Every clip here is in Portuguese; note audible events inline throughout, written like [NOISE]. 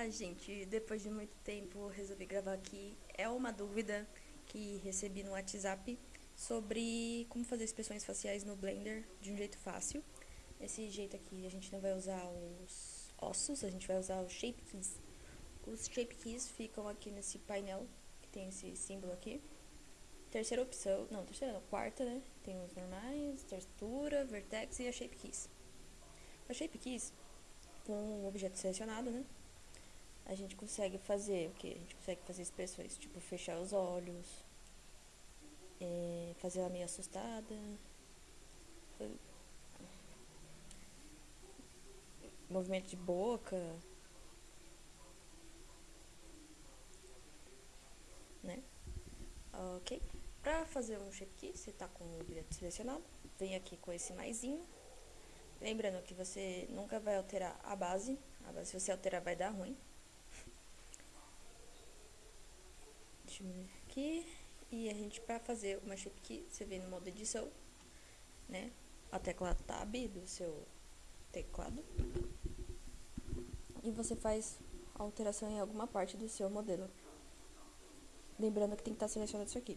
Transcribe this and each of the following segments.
Ah, gente, depois de muito tempo resolvi gravar aqui. É uma dúvida que recebi no WhatsApp sobre como fazer expressões faciais no Blender de um jeito fácil. Esse jeito aqui a gente não vai usar os ossos, a gente vai usar os Shape Keys. Os Shape Keys ficam aqui nesse painel, que tem esse símbolo aqui. Terceira opção, não, terceira não, quarta, né? Tem os normais, textura, vertex e a Shape Keys. A Shape Keys, com o objeto selecionado, né? A gente consegue fazer o que? A gente consegue fazer expressões, tipo fechar os olhos, é, fazer ela meio assustada, movimento de boca, né? Ok. Pra fazer um key, você tá com o objeto selecionado, vem aqui com esse maisinho. Lembrando que você nunca vai alterar a base, a base se você alterar vai dar ruim. Aqui. E a gente, para fazer uma shape você vem no modo edição, né? A tecla Tab do seu teclado. E você faz alteração em alguma parte do seu modelo. Lembrando que tem que estar selecionado isso aqui.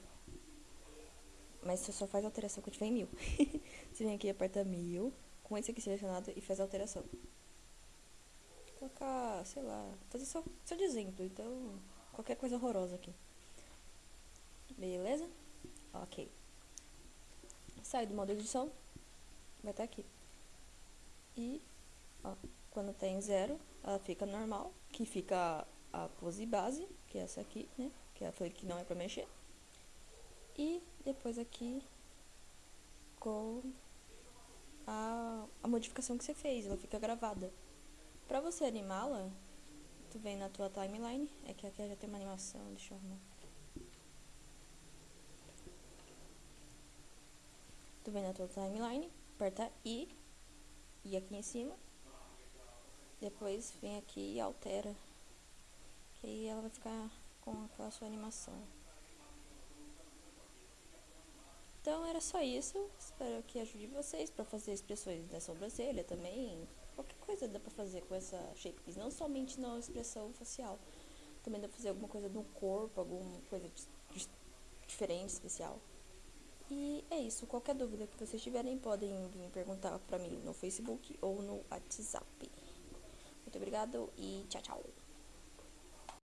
Mas você só faz alteração quando tiver em mil. [LAUGHS] você vem aqui e aperta mil, com esse aqui selecionado e faz a alteração. Vou colocar, sei lá, fazer só, só exemplo, então qualquer coisa horrorosa aqui. Beleza? Ok. Sai do modo edição. Vai estar aqui. E, ó, quando tem zero, ela fica normal, que fica a pose base, que é essa aqui, né? Que foi que não é pra mexer. E depois aqui com a, a modificação que você fez, ela fica gravada. Pra você animá-la, tu vem na tua timeline, é que aqui já tem uma animação, deixa eu arrumar. Vem na tua timeline, aperta I, e aqui em cima. Depois vem aqui e altera. Que aí ela vai ficar com aquela sua animação. Então era só isso. Espero que ajude vocês para fazer expressões da sobrancelha também. Qualquer coisa dá pra fazer com essa shape. Não somente na expressão facial. Também dá pra fazer alguma coisa no corpo, alguma coisa diferente, especial. E é isso. Qualquer dúvida que vocês tiverem, podem vir perguntar pra mim no Facebook ou no WhatsApp. Muito obrigado e tchau, tchau.